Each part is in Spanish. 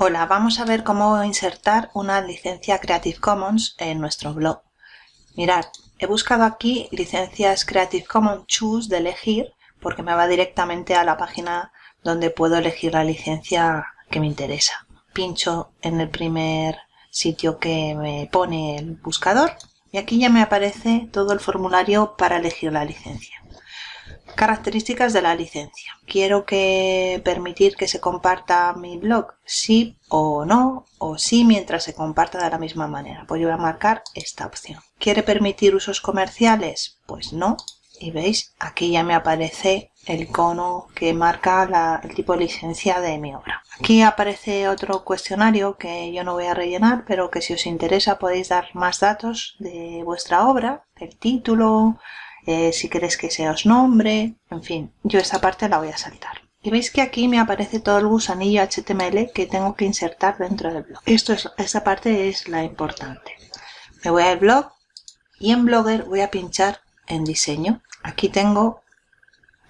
Hola, vamos a ver cómo insertar una licencia Creative Commons en nuestro blog. Mirad, he buscado aquí licencias Creative Commons Choose de elegir porque me va directamente a la página donde puedo elegir la licencia que me interesa. Pincho en el primer sitio que me pone el buscador y aquí ya me aparece todo el formulario para elegir la licencia. Características de la licencia. ¿Quiero que permitir que se comparta mi blog? Sí o no, o sí mientras se comparta de la misma manera. Pues yo voy a marcar esta opción. ¿Quiere permitir usos comerciales? Pues no. Y veis, aquí ya me aparece el icono que marca el tipo de licencia de mi obra. Aquí aparece otro cuestionario que yo no voy a rellenar, pero que si os interesa podéis dar más datos de vuestra obra, el título, si queréis que se os nombre, en fin, yo esta parte la voy a saltar. Y veis que aquí me aparece todo el gusanillo HTML que tengo que insertar dentro del blog. Esto es, esta parte es la importante. Me voy al blog y en Blogger voy a pinchar en diseño. Aquí tengo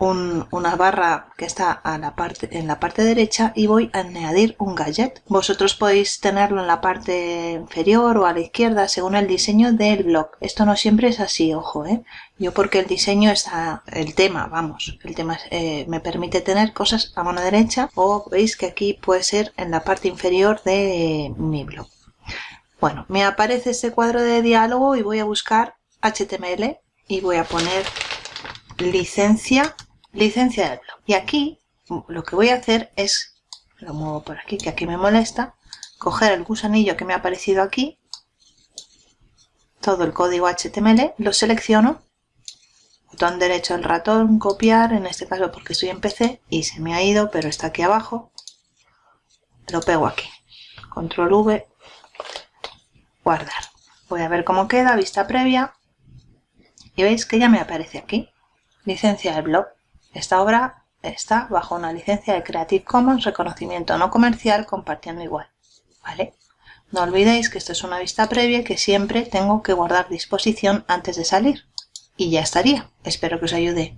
una barra que está en la parte derecha y voy a añadir un gadget. Vosotros podéis tenerlo en la parte inferior o a la izquierda según el diseño del blog. Esto no siempre es así, ojo, ¿eh? Yo porque el diseño está, el tema, vamos, el tema eh, me permite tener cosas a mano derecha o veis que aquí puede ser en la parte inferior de mi blog. Bueno, me aparece este cuadro de diálogo y voy a buscar HTML y voy a poner licencia licencia del blog. Y aquí lo que voy a hacer es, lo muevo por aquí, que aquí me molesta, coger el gusanillo que me ha aparecido aquí, todo el código HTML, lo selecciono, botón derecho del ratón, copiar, en este caso porque estoy en PC y se me ha ido, pero está aquí abajo, lo pego aquí, control V, guardar. Voy a ver cómo queda, vista previa, y veis que ya me aparece aquí, licencia del blog. Esta obra está bajo una licencia de Creative Commons, reconocimiento no comercial, compartiendo igual. ¿Vale? No olvidéis que esto es una vista previa que siempre tengo que guardar disposición antes de salir. Y ya estaría. Espero que os ayude.